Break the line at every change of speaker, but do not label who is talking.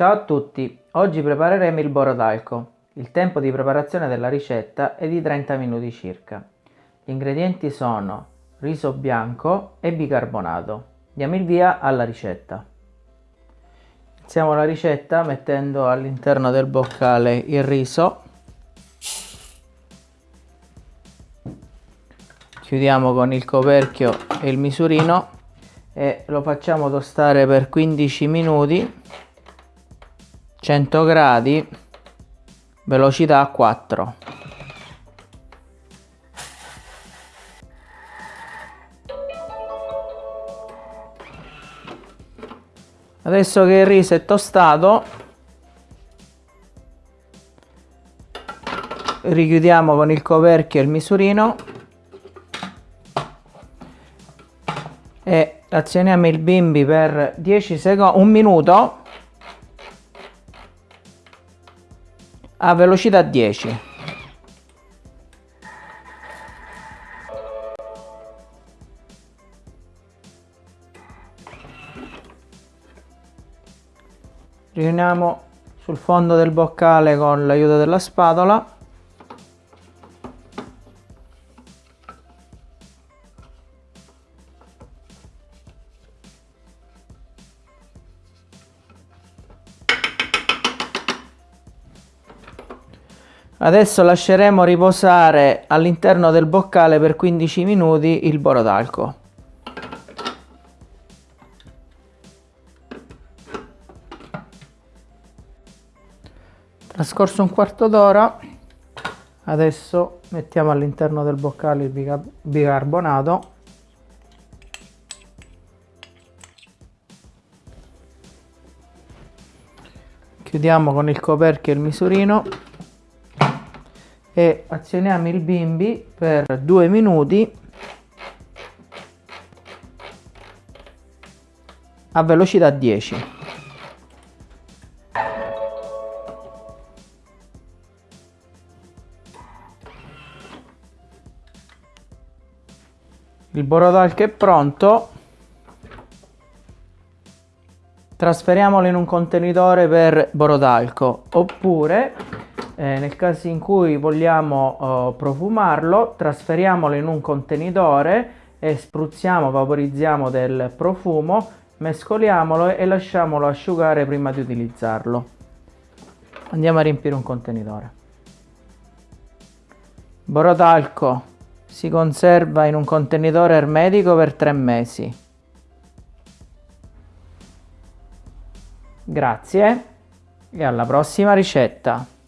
Ciao a tutti, oggi prepareremo il borodalco. Il tempo di preparazione della ricetta è di 30 minuti circa. Gli ingredienti sono riso bianco e bicarbonato. Diamo il via alla ricetta. Iniziamo la ricetta mettendo all'interno del boccale il riso. Chiudiamo con il coperchio e il misurino e lo facciamo tostare per 15 minuti 100 gradi velocità 4 adesso che il riso è tostato richiudiamo con il coperchio il misurino e azioniamo il bimbi per 10 secondi, un minuto a velocità 10. Riuniamo sul fondo del boccale con l'aiuto della spatola Adesso lasceremo riposare all'interno del boccale per 15 minuti il borodalco. Trascorso un quarto d'ora, adesso mettiamo all'interno del boccale il bicarbonato chiudiamo con il coperchio il misurino e azioniamo il bimbi per due minuti. A velocità 10 il borodalco è pronto. Trasferiamolo in un contenitore per borodalco. Oppure eh, nel caso in cui vogliamo eh, profumarlo trasferiamolo in un contenitore e spruzziamo, vaporizziamo del profumo, mescoliamolo e lasciamolo asciugare prima di utilizzarlo. Andiamo a riempire un contenitore. Borodalco si conserva in un contenitore ermetico per tre mesi. Grazie e alla prossima ricetta!